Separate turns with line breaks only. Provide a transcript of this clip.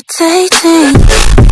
irritating